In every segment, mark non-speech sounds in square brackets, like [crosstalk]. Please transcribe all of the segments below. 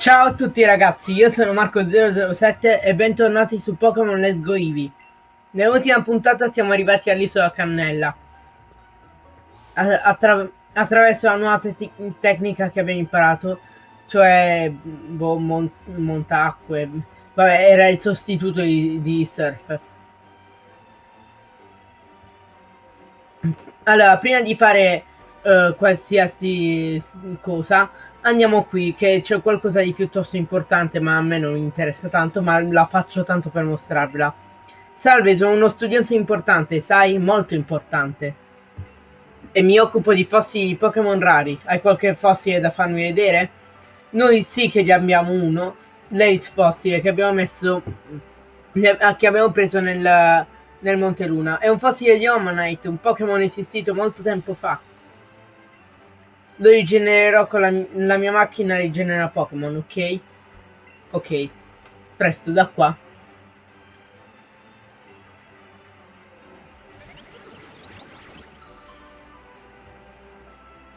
Ciao a tutti ragazzi, io sono Marco007 e bentornati su Pokémon Let's Go Eevee. Nell'ultima puntata siamo arrivati all'isola Cannella. Attra attraverso la nuova te tecnica che abbiamo imparato, cioè boh, mon montacque. Vabbè, era il sostituto di, di Surf. Allora, prima di fare uh, qualsiasi cosa, Andiamo qui, che c'è qualcosa di piuttosto importante, ma a me non interessa tanto, ma la faccio tanto per mostrarvela. Salve, sono uno studioso importante, sai? Molto importante. E mi occupo di fossili Pokémon rari. Hai qualche fossile da farmi vedere? Noi sì che ne abbiamo uno, l'Elite Fossile, che abbiamo messo... che abbiamo preso nel, nel Monte Luna. È un fossile di Omanite, un Pokémon esistito molto tempo fa. Lo rigenererò con la, la mia macchina rigenera Pokémon, ok? Ok. Presto, da qua.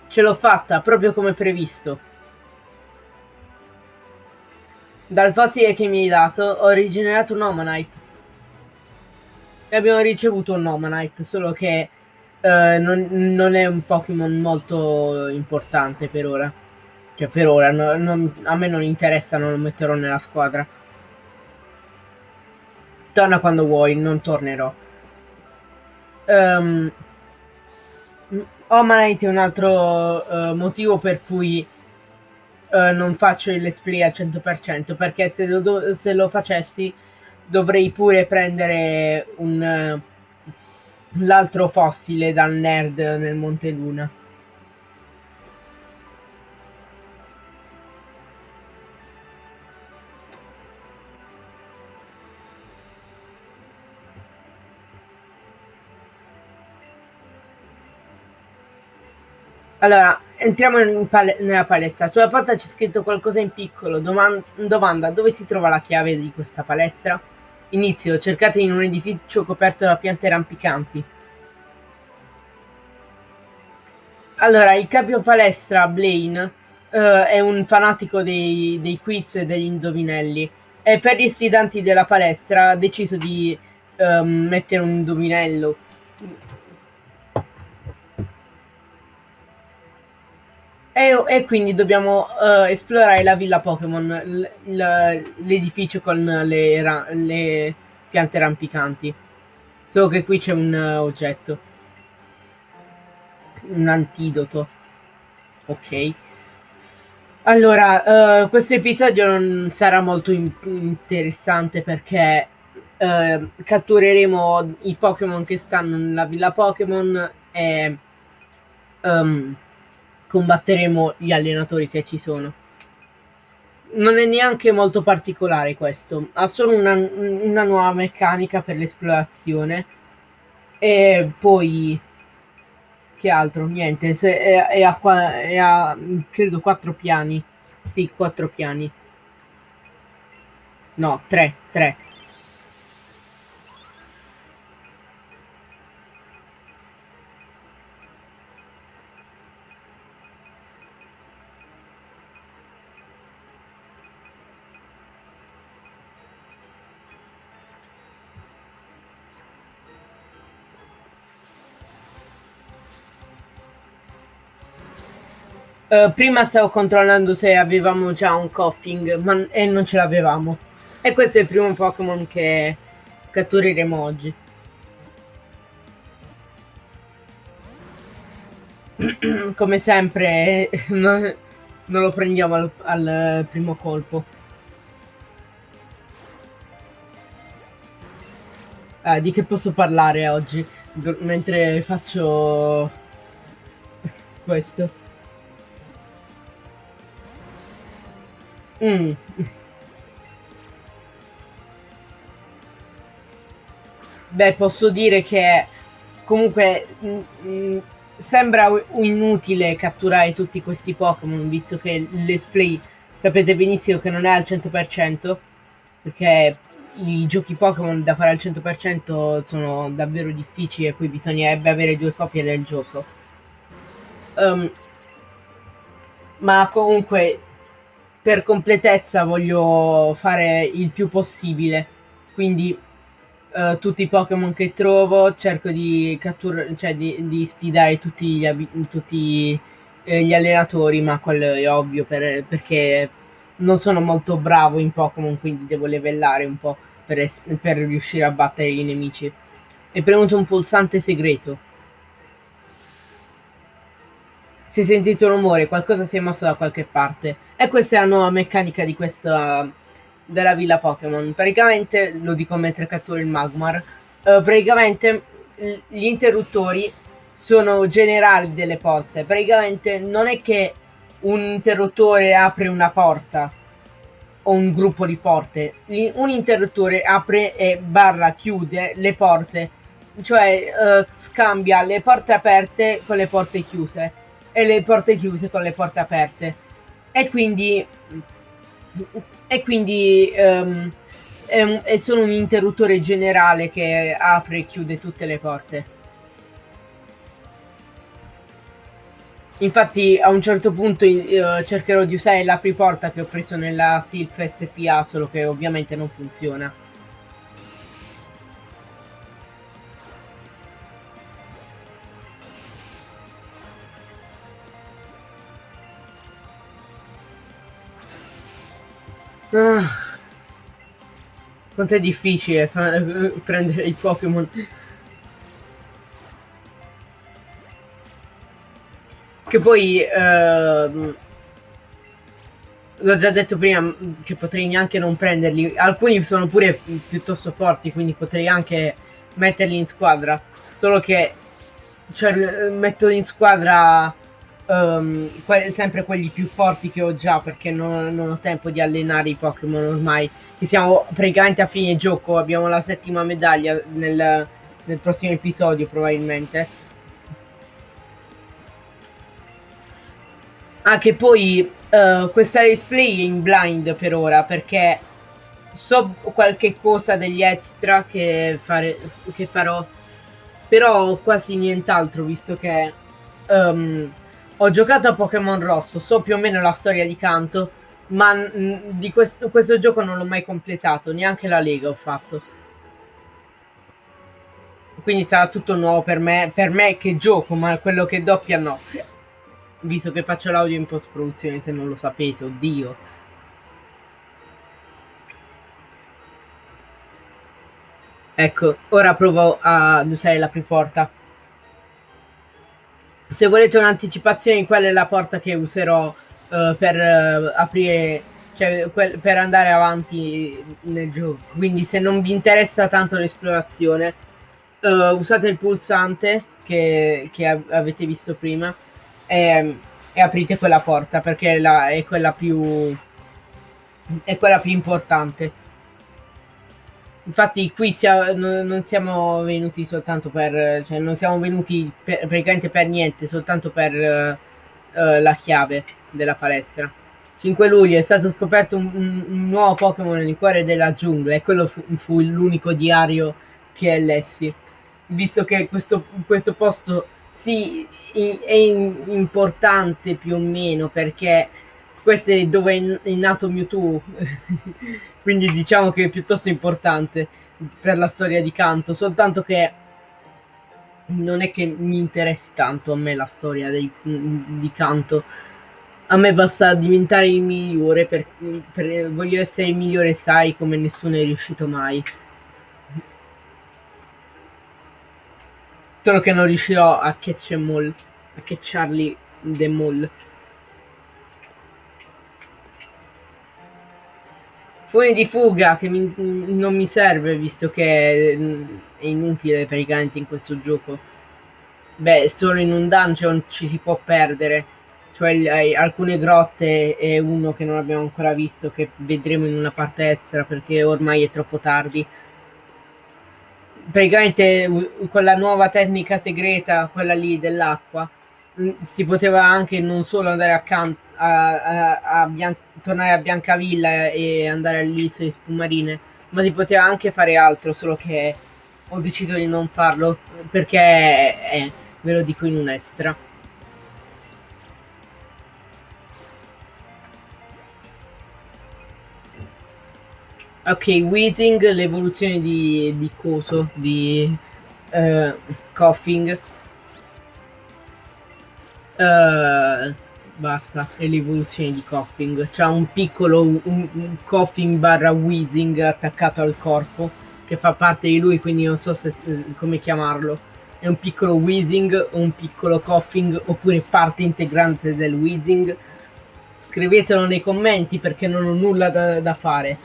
Ce l'ho fatta, proprio come previsto. Dal fossile che mi hai dato ho rigenerato un Omanite. E abbiamo ricevuto un Omanite, solo che eh, non, non, è un Pokémon molto importante per ora. Cioè, per ora, no, non, a me non interessa, non lo metterò nella squadra. Torna quando vuoi, non tornerò. Um, Omanite è un altro uh, motivo per cui uh, non faccio il let's play al 100% perché se lo, se lo facessi dovrei pure prendere un... Uh, l'altro fossile dal nerd nel Monte Luna. Allora, entriamo pal nella palestra. Sulla porta c'è scritto qualcosa in piccolo. Doman domanda, dove si trova la chiave di questa palestra? Inizio, cercate in un edificio coperto da piante rampicanti. Allora, il capo palestra Blaine uh, è un fanatico dei, dei, quiz e degli indovinelli e per gli sfidanti della palestra ha deciso di um, mettere un indovinello. E, e, quindi dobbiamo uh, esplorare la villa Pokémon, l'edificio con le, le, piante rampicanti. Solo che qui c'è un uh, oggetto. Un antidoto. Ok. Allora, uh, questo episodio non sarà molto in interessante perché cattureremo i Pokémon che stanno nella villa Pokémon e... Um, combatteremo gli allenatori che ci sono. Non è neanche molto particolare questo, ha solo una, una nuova meccanica per l'esplorazione e poi che altro? Niente, se, è, è, a, è a credo quattro piani. Sì, quattro piani. No, tre, tre. Uh, prima stavo controllando se avevamo già un coughing ma, e non ce l'avevamo. E questo è il primo Pokémon che cattureremo oggi. [clears throat] Come sempre [laughs] non, non, lo prendiamo al, al primo colpo. Uh, di che posso parlare oggi mentre faccio questo? Mm. Beh, posso dire che comunque mm, mm, sembra inutile catturare tutti questi Pokémon, visto che l'Esplay sapete benissimo che non è al 100%, perché i giochi Pokémon da fare al 100% sono davvero difficili e poi bisognerebbe avere due copie del gioco. Um, ma comunque per completezza voglio fare il più possibile, quindi uh, tutti i Pokémon che trovo cerco di cioè di, di, sfidare tutti gli, tutti, eh, gli allenatori, ma quello è ovvio per, perché non sono molto bravo in Pokémon, quindi devo livellare un po' per, per riuscire a battere i nemici. È premuto un pulsante segreto. Si è sentito un rumore, qualcosa si è mosso da qualche parte. E questa è la nuova meccanica di questa della villa Pokémon. Praticamente, lo dico mentre catturo il Magmar, uh, praticamente gli interruttori sono generali delle porte. Praticamente non è che un interruttore apre una porta o un gruppo di porte. Un interruttore apre e barra chiude le porte, cioè uh, scambia le porte aperte con le porte chiuse e le porte chiuse con le porte aperte. E quindi e quindi um, è, è solo un interruttore generale che apre e chiude tutte le porte. Infatti a un certo punto uh, cercherò di usare l'apriporta che ho preso nella SILF SPA, solo che ovviamente non funziona. Ah, quanto è difficile prendere i Pokémon. Che poi... Uh, l'ho già detto prima che potrei neanche non prenderli. Alcuni sono pure piuttosto forti, quindi potrei anche metterli in squadra. Solo che cioè, metto in squadra um, que sempre quelli più forti che ho già perché non, non ho tempo di allenare i Pokémon ormai. Che siamo praticamente a fine gioco, abbiamo la settima medaglia nel, nel prossimo episodio probabilmente. Anche ah, poi uh, questa display è in blind per ora perché so qualche cosa degli extra che, fare, che farò, però quasi nient'altro visto che um, ho giocato a Pokémon Rosso, so più o meno la storia di Kanto, ma di questo, questo gioco non l'ho mai completato, neanche la Lega ho fatto. Quindi sarà tutto nuovo per me, per me che gioco, ma quello che doppia no. Visto che faccio l'audio in post produzione, se non lo sapete, oddio. Ecco, ora provo ad usare la preporta. Se volete un'anticipazione, quella è la porta che userò uh, per uh, aprire, cioè per andare avanti nel gioco. Quindi se non vi interessa tanto l'esplorazione, uh, usate il pulsante che, che avete visto prima e, e aprite quella porta perché è, la, è quella più è quella più importante infatti qui sia, no, non siamo venuti soltanto per cioè non siamo venuti per, praticamente per niente soltanto per uh, la chiave della palestra. 5 luglio è stato scoperto un, un, un nuovo Pokémon nel cuore della giungla e quello fu, fu l'unico diario che lessi visto che questo, questo posto sì, è importante più o meno perché questo è dove è nato Mewtwo, [laughs] quindi diciamo che è piuttosto importante per la storia di Kanto, soltanto che non è che mi interessi tanto a me la storia dei, di Kanto. A me basta diventare il migliore, per, per, voglio essere il migliore, sai, come nessuno è riuscito mai. Solo che non riuscirò a catch a catcharli the mall. Fune di fuga che mi, non mi serve visto che mm, è inutile praticamente in questo gioco. Beh, solo in un dungeon ci si può perdere. Cioè alcune grotte e uno che non abbiamo ancora visto che vedremo in una parte extra perché ormai è troppo tardi praticamente con la nuova tecnica segreta, quella lì dell'acqua, si poteva anche non solo andare accanto a, a, a Bian tornare a Biancavilla e andare all'inizio di Spumarine, ma si poteva anche fare altro, solo che ho deciso di non farlo perché è, ve lo dico in un extra. Ok, Weezing, l'evoluzione di, di coso, di uh, Coughing. Uh, basta, è l'evoluzione di Coughing. C'ha un piccolo un, un Coughing barra Weezing attaccato al corpo, che fa parte di lui, quindi non so se, come chiamarlo. È un piccolo Weezing, un piccolo Coughing, oppure parte integrante del Weezing. Scrivetelo nei commenti perché non ho nulla da, da fare.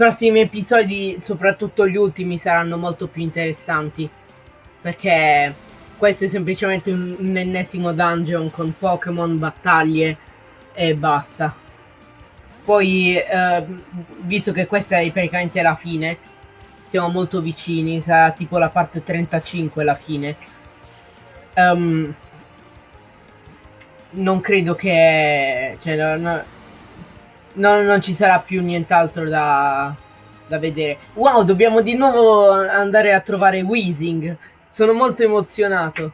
Prossimi episodi, soprattutto gli ultimi, saranno molto più interessanti. Perché questo è semplicemente un, un ennesimo dungeon con Pokémon, battaglie e basta. Poi, eh, visto che questa è praticamente la fine, siamo molto vicini, sarà tipo la parte 35 la fine. Um, non credo che... Cioè, non, no, non ci sarà più nient'altro da, da vedere. Wow, dobbiamo di nuovo andare a trovare Weezing. Sono molto emozionato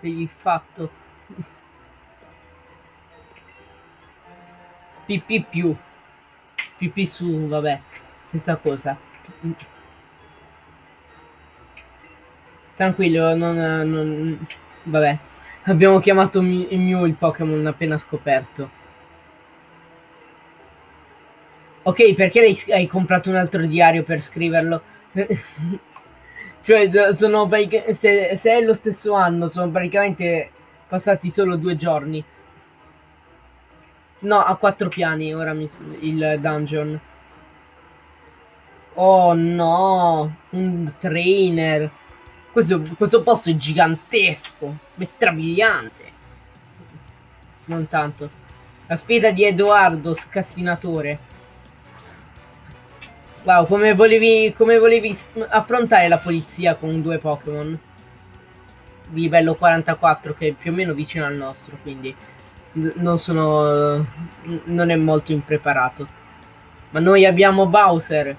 per il fatto. PP più. PP su, vabbè, stessa cosa. Tranquillo, non, non... Vabbè. Abbiamo chiamato Mew il Pokémon appena scoperto. Ok, perché hai comprato un altro diario per scriverlo? [laughs] cioè, sono se, se è lo stesso anno, sono praticamente passati solo due giorni. No, a quattro piani ora mi, il dungeon. Oh no, un trainer. Questo, questo posto è gigantesco, è strabiliante. Non tanto. La sfida di Edoardo, scassinatore. Wow, come volevi, come volevi affrontare la polizia con due Pokémon di livello 44 che è più o meno vicino al nostro, quindi non sono... non è molto impreparato. Ma noi abbiamo Bowser.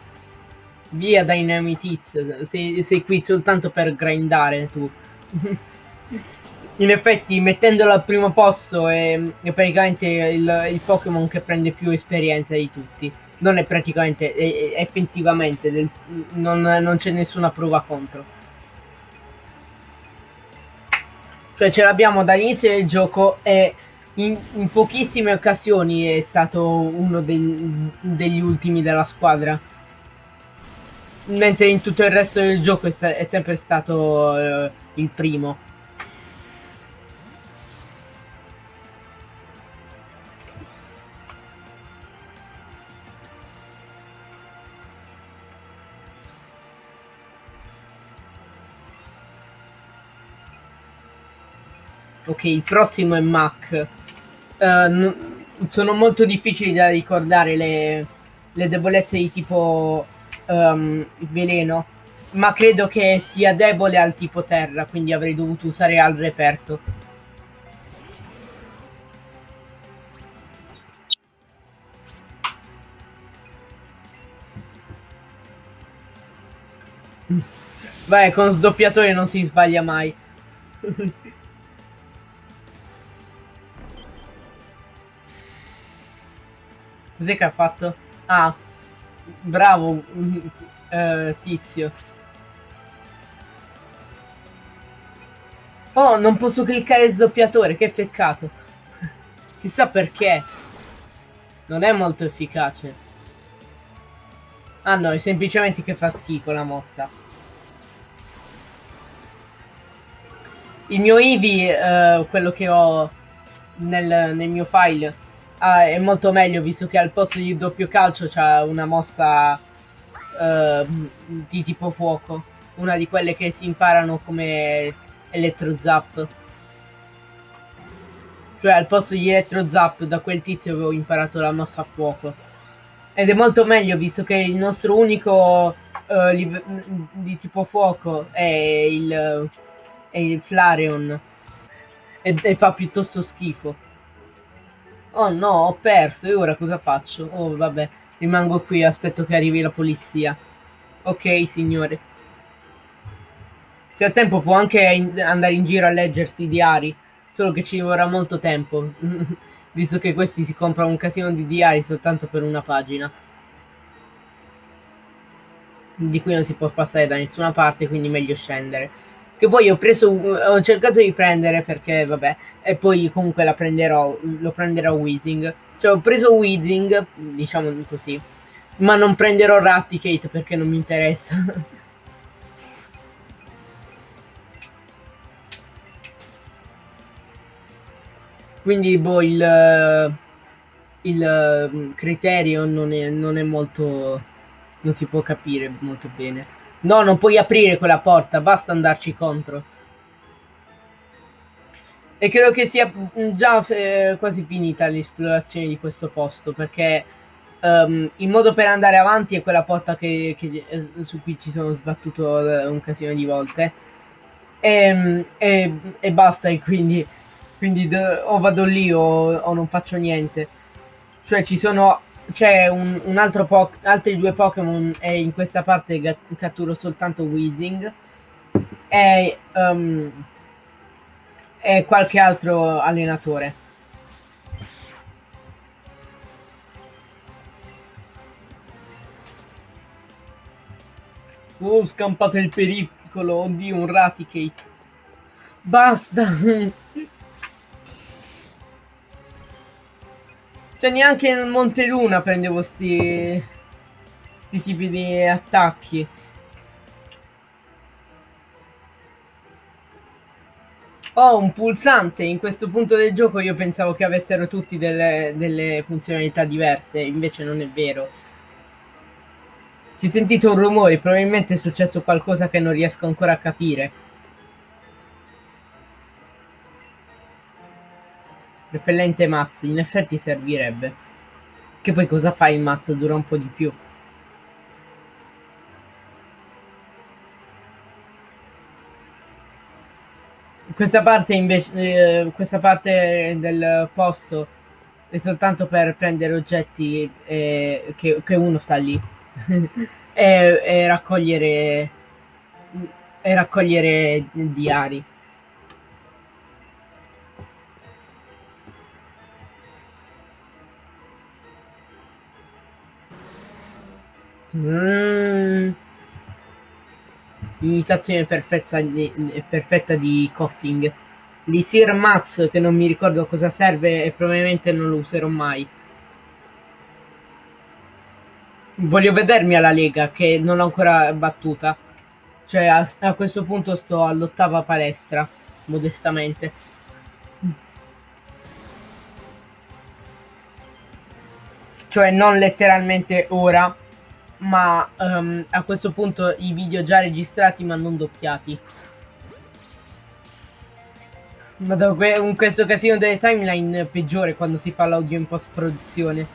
Via Dynamitiz, sei, sei qui soltanto per grindare tu. [laughs] In effetti mettendolo al primo posto è, è praticamente il, il Pokémon che prende più esperienza di tutti non è praticamente, è, è effettivamente, del, non, non c'è nessuna prova contro. Cioè ce l'abbiamo dall'inizio del gioco e in, in, pochissime occasioni è stato uno dei, degli ultimi della squadra. Mentre in tutto il resto del gioco è, è sempre stato uh, il primo. Ok, il prossimo è Mac. Uh, sono molto difficili da ricordare le, le debolezze di tipo um, veleno, ma credo che sia debole al tipo terra, quindi avrei dovuto usare al reperto. Vai, con sdoppiatore non si sbaglia mai. [laughs] Cos'è che ha fatto? Ah, bravo, uh, tizio. Oh, non posso cliccare sdoppiatore, che peccato. [laughs] Chissà perché. Non è molto efficace. Ah no, è semplicemente che fa schifo la mossa. Il mio Eevee, uh, quello che ho nel, nel mio file, ah, è molto meglio visto che al posto di doppio calcio c'ha una mossa uh, di tipo fuoco. Una di quelle che si imparano come Electro Zap. Cioè al posto di Electro Zap da quel tizio avevo imparato la mossa a fuoco. Ed è molto meglio visto che il nostro unico uh, di tipo fuoco è il, è il Flareon e, e fa piuttosto schifo. Oh no, ho perso, e ora cosa faccio? Oh vabbè, rimango qui, aspetto che arrivi la polizia. Ok, signore. Se ha tempo può anche in andare in giro a leggersi i diari, solo che ci vorrà molto tempo, [laughs] visto che questi si comprano un casino di diari soltanto per una pagina. Di cui non si può passare da nessuna parte, quindi meglio scendere. Che poi ho preso, ho cercato di prendere perché, vabbè, e poi comunque la prenderò, lo prenderò Weezing. Cioè ho preso Weezing, diciamo così, ma non prenderò Raticate perché non mi interessa. [laughs] Quindi, boh, il, il criterio non è, non è molto... non si può capire molto bene. No, non puoi aprire quella porta, basta andarci contro. E credo che sia già eh, quasi finita l'esplorazione di questo posto, perché um, il modo per andare avanti è quella porta che, che, eh, su cui ci sono sbattuto eh, un casino di volte. E, e, e basta, e quindi, quindi o vado lì o, o non faccio niente. Cioè ci sono c'è un, un, altro po altri due Pokémon e in questa parte catturo soltanto Weezing e, um, e qualche altro allenatore. Oh, scampato il pericolo, oddio, un Raticate. Basta! Cioè neanche nel Monte Luna prendevo sti... sti tipi di attacchi. Ho un pulsante, in questo punto del gioco io pensavo che avessero tutti delle, delle funzionalità diverse, invece non è vero. Si è sentito un rumore, probabilmente è successo qualcosa che non riesco ancora a capire. Repellente mazzo, in effetti servirebbe. Che poi cosa fa il mazzo? Dura un po' di più. Questa parte invece, eh, questa parte del posto è soltanto per prendere oggetti eh, che, che, uno sta lì [laughs] e, e, raccogliere e raccogliere diari. Mm. Imitazione perfetta di, perfetta di Coughing. Di Sir Mats, che non mi ricordo cosa serve e probabilmente non lo userò mai. Voglio vedermi alla Lega, che non l'ho ancora battuta. Cioè, a, a questo punto sto all'ottava palestra, modestamente. Cioè, non letteralmente ora, ma um, a questo punto i video già registrati ma non doppiati. Madonna, in questo casino delle timeline peggiore quando si fa l'audio in post produzione.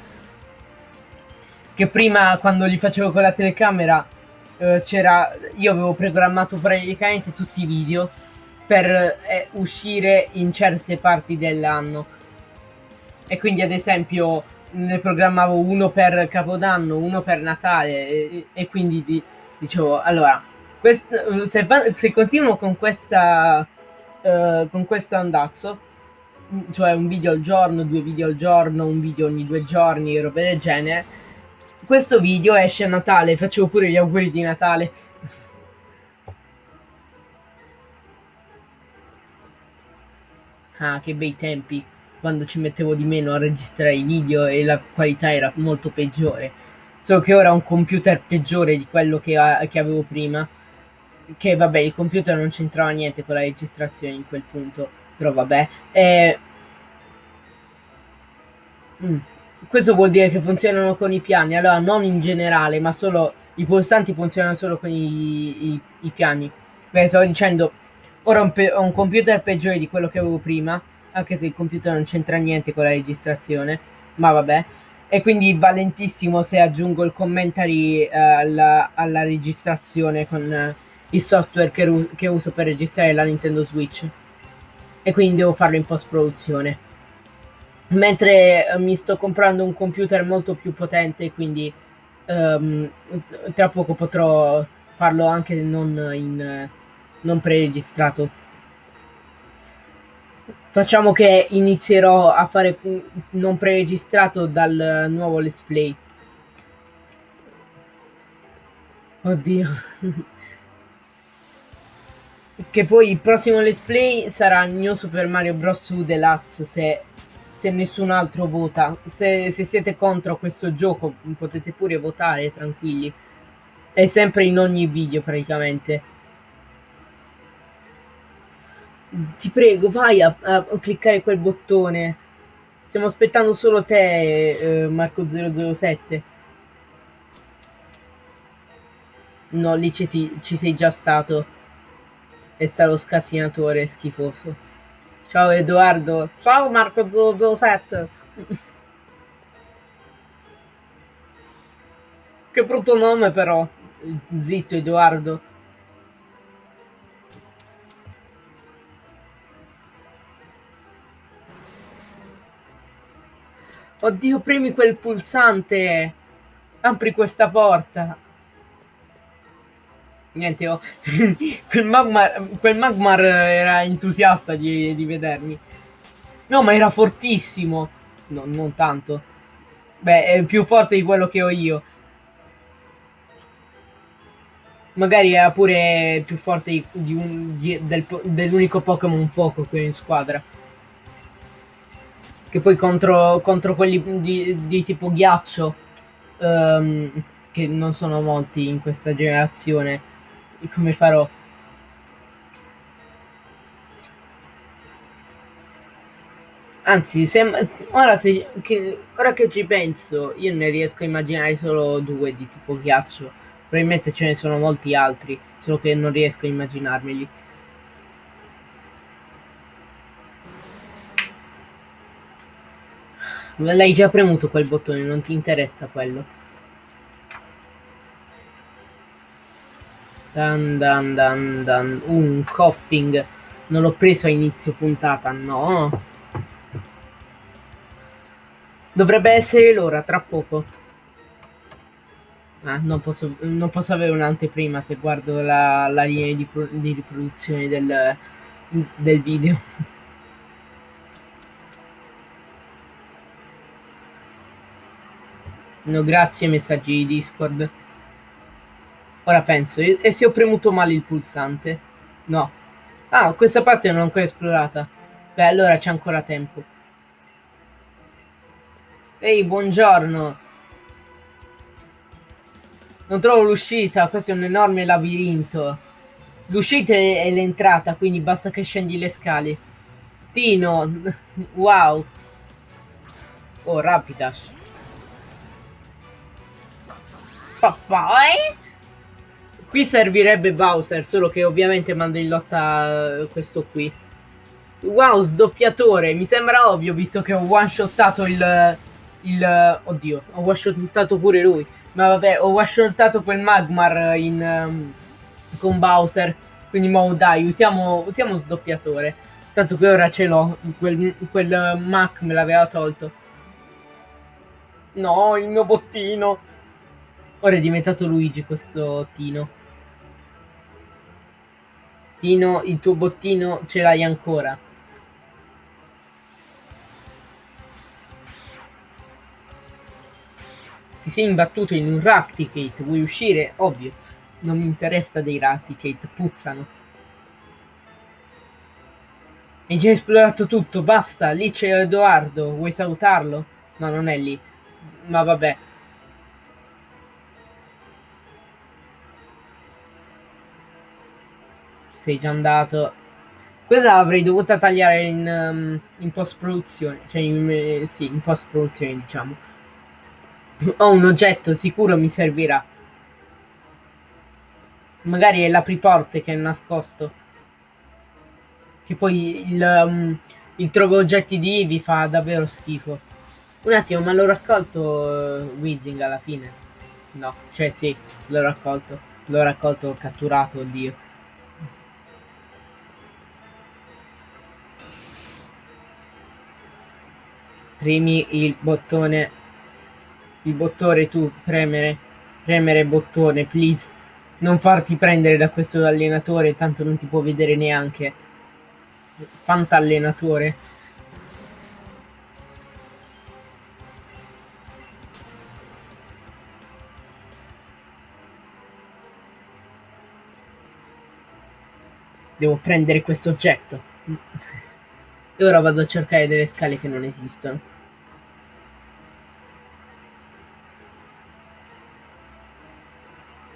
Che prima quando li facevo con la telecamera eh, c'era... Io avevo programmato praticamente tutti i video per eh, uscire in certe parti dell'anno. E quindi ad esempio ne programmavo uno per Capodanno, uno per Natale e, e quindi di, dicevo, allora, quest, se, se, continuo con questa uh, con questo andazzo, cioè un video al giorno, due video al giorno, un video ogni due giorni, robe del genere, questo video esce a Natale, facevo pure gli auguri di Natale. Ah, che bei tempi quando ci mettevo di meno a registrare i video e la qualità era molto peggiore. Solo che ora ho un computer peggiore di quello che, che avevo prima. Che vabbè, il computer non c'entrava niente con la registrazione in quel punto. Però vabbè. E... Mm. Questo vuol dire che funzionano con i piani. Allora, non in generale, ma solo i pulsanti funzionano solo con i, i, i piani. Beh, stavo dicendo, ora ho un, ho un computer peggiore di quello che avevo prima anche se il computer non c'entra niente con la registrazione, ma vabbè. E quindi va lentissimo se aggiungo il commentary eh, alla, alla, registrazione con eh, il software che, che uso per registrare la Nintendo Switch. E quindi devo farlo in post produzione. Mentre eh, mi sto comprando un computer molto più potente, quindi um, tra poco potrò farlo anche non, in, non preregistrato. Facciamo che inizierò a fare non preregistrato dal nuovo let's play. Oddio. [laughs] che poi il prossimo let's play sarà New Super Mario Bros. 2 Deluxe se, se nessun altro vota. Se, se siete contro questo gioco potete pure votare tranquilli. È sempre in ogni video praticamente. Ti prego, vai a, a, cliccare quel bottone. Stiamo aspettando solo te, eh, Marco007. No, lì ci, ci sei già stato. È stato scassinatore schifoso. Ciao Edoardo. Ciao Marco007. [laughs] che brutto nome però. Zitto Edoardo. Oddio, premi quel pulsante. Apri questa porta. Niente, oh. [laughs] quel, Magmar, quel Magmar era entusiasta di, di vedermi. No, ma era fortissimo. No, non tanto. Beh, è più forte di quello che ho io. Magari era pure più forte di, di di, del, dell'unico Pokémon fuoco qui in squadra. Che poi contro, contro quelli di, di tipo ghiaccio, um, che non sono molti in questa generazione, come farò? Anzi, se, ora, se, che, ora che ci penso, io ne riesco a immaginare solo due di tipo ghiaccio. Probabilmente ce ne sono molti altri, solo che non riesco a immaginarmeli. L'hai già premuto quel bottone, non ti interessa quello. Dan dan dan dan. un coughing. Non l'ho preso a inizio puntata, no. Dovrebbe essere l'ora, tra poco. Ah, non posso, non posso avere un'anteprima se guardo la, la linea di, di riproduzione del, del video. No, grazie messaggi di Discord. Ora penso, e se ho premuto male il pulsante? No. Ah, questa parte non l'ho ancora esplorata. Beh, allora c'è ancora tempo. Ehi, buongiorno. Non trovo l'uscita, questo è un enorme labirinto. L'uscita è l'entrata, quindi basta che scendi le scale. Tino, [laughs] wow. Oh, Rapidash. Poi qui servirebbe Bowser, solo che ovviamente mando in lotta eh, questo qui. Wow, sdoppiatore, mi sembra ovvio visto che ho one-shottato il, il... Oddio, ho one-shottato pure lui. Ma vabbè, ho one-shottato quel Magmar in, um, con Bowser. Quindi mo dai, usiamo, usiamo sdoppiatore. Tanto che ora ce l'ho, quel, quel Mac me l'aveva tolto. No, il mio bottino. Ora è diventato Luigi questo Tino. Tino, il tuo bottino ce l'hai ancora. Ti sei imbattuto in un Raticate, vuoi uscire? Ovvio, non mi interessa dei Raticate, puzzano. Hai già esplorato tutto, basta, lì c'è Edoardo, vuoi salutarlo? No, non è lì. Ma vabbè. Sei già andato. Questa l'avrei dovuta tagliare in, um, in post produzione, cioè in, eh, sì, in post produzione diciamo. Ho un oggetto, sicuro mi servirà. Magari è l'apriporte che è nascosto. Che poi il, um, il trovo oggetti di Eevee fa davvero schifo. Un attimo, ma l'ho raccolto uh, Weezing alla fine? No, cioè sì, l'ho raccolto. L'ho raccolto, catturato, oddio. Premi il bottone. Il bottone tu, premere. Premere bottone, please. Non farti prendere da questo allenatore, tanto non ti può vedere neanche. Fantallenatore. Devo prendere questo oggetto. E ora vado a cercare delle scale che non esistono.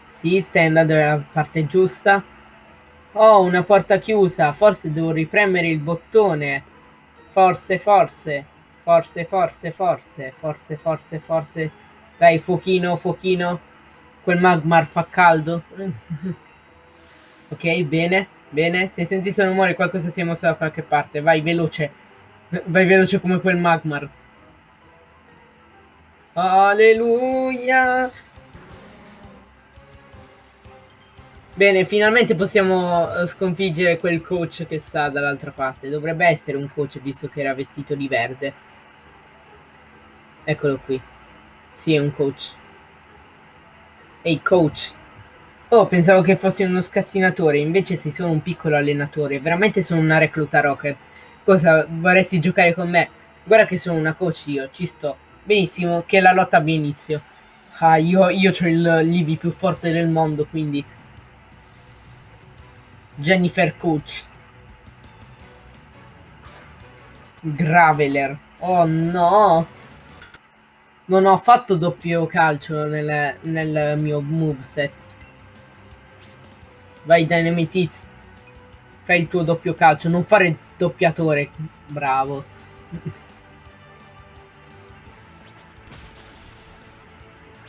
Sì, stai andando nella parte giusta. Oh, una porta chiusa. Forse devo ripremere il bottone. Forse, forse. Forse, forse, forse. Forse, forse, forse. Dai, fuochino, fuochino. Quel magmar fa caldo. [laughs] ok, bene. Bene, se hai sentito il rumore qualcosa si è mosso da qualche parte. Vai, veloce. Vai veloce come quel magmar. Alleluia. Bene, finalmente possiamo eh, sconfiggere quel coach che sta dall'altra parte. Dovrebbe essere un coach visto che era vestito di verde. Eccolo qui. Sì, è un coach. Ehi, coach. Oh, pensavo che fossi uno scassinatore, invece sei solo un piccolo allenatore. Veramente sono una recluta rocket. Cosa, vorresti giocare con me? Guarda che sono una coach io, ci sto. Benissimo, che la lotta abbia inizio. Ah, io, io ho il Livi più forte del mondo, quindi... Jennifer Coach. Graveler. Oh no! Non ho fatto doppio calcio nel, nel mio moveset. Vai Dynamite Fai il tuo doppio calcio, non fare il doppiatore. Bravo.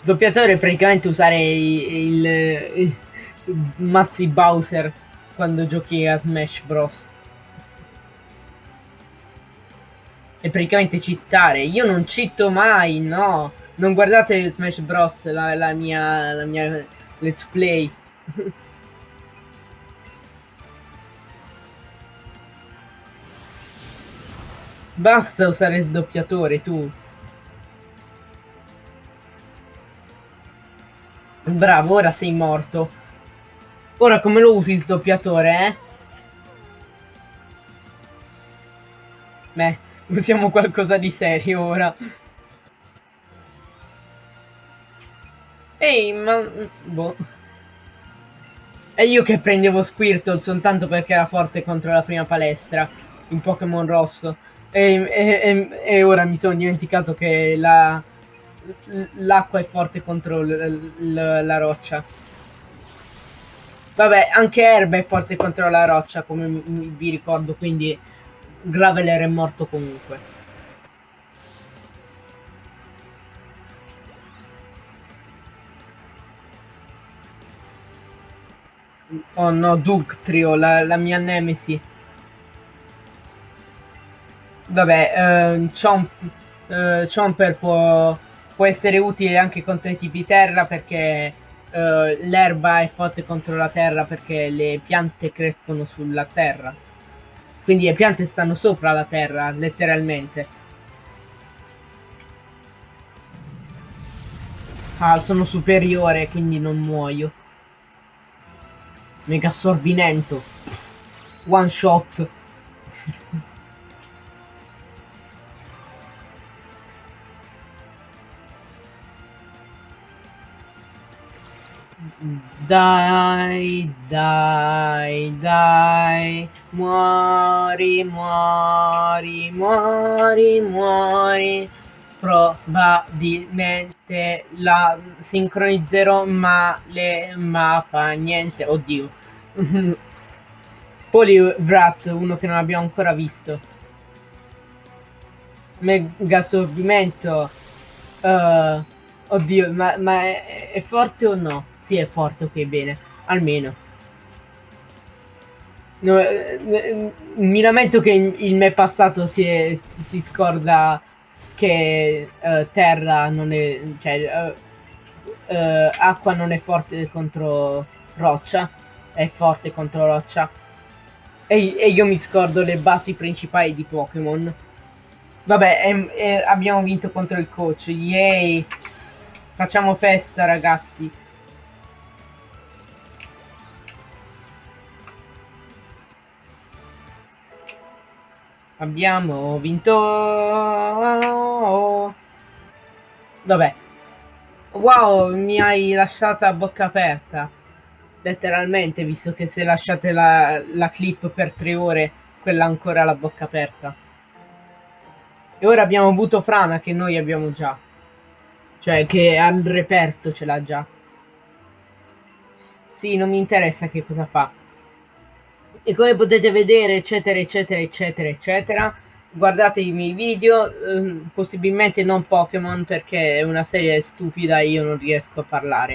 doppiatore è praticamente usare il, il, il mazzi Bowser quando giochi a Smash Bros. E praticamente cittare. Io non cito mai, no. Non guardate Smash Bros, la, la mia, la mia let's play. [laughs] Basta usare sdoppiatore, tu. Bravo, ora sei morto. Ora come lo usi sdoppiatore, eh? Beh, usiamo qualcosa di serio ora. Ehi, ma... Boh. E io che prendevo Squirtle soltanto perché era forte contro la prima palestra. In Pokémon rosso. E, e, e, ora mi sono dimenticato che la, l'acqua è forte contro l, l, la roccia. Vabbè, anche Erba è forte contro la roccia, come vi ricordo, quindi Graveler è morto comunque. Oh no, Dugtrio, la, la mia nemesi. Vabbè, eh, Chomp, eh, Chomper può, può, essere utile anche contro i tipi terra perché eh, l'erba è forte contro la terra perché le piante crescono sulla terra. Quindi le piante stanno sopra la terra, letteralmente. Ah, sono superiore, quindi non muoio. Mega assorbimento. One shot. [laughs] Dai, dai, dai, muori, muori, muori, muori. Probabilmente la sincronizzerò ma le ma fa niente. Oddio. Polywrat, uno che non abbiamo ancora visto. Mega assorbimento. Uh, oddio, ma, ma è, è forte o no? Sì, è forte, ok, bene. Almeno. No, eh, mi lamento che il me passato si, è, si scorda che uh, terra non è... cioè uh, uh, acqua non è forte contro roccia, è forte contro roccia. E, e io mi scordo le basi principali di Pokémon. Vabbè, e, e abbiamo vinto contro il coach, yay! Facciamo festa ragazzi. Abbiamo vinto... Vabbè. Wow, mi hai lasciata a bocca aperta. Letteralmente, visto che se lasciate la, la clip per tre ore, quella ancora la bocca aperta. E ora abbiamo avuto Frana che noi abbiamo già. Cioè, che al reperto ce l'ha già. Sì, non mi interessa che cosa fa e come potete vedere eccetera eccetera eccetera eccetera guardate i miei video ehm, possibilmente non Pokémon perché è una serie stupida e io non riesco a parlare